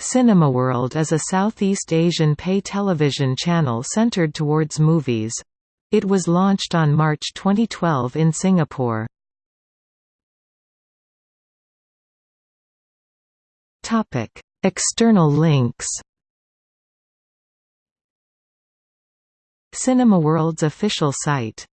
Cinemaworld is a Southeast Asian pay television channel centered towards movies. It was launched on March 2012 in Singapore. External links Cinemaworld's official site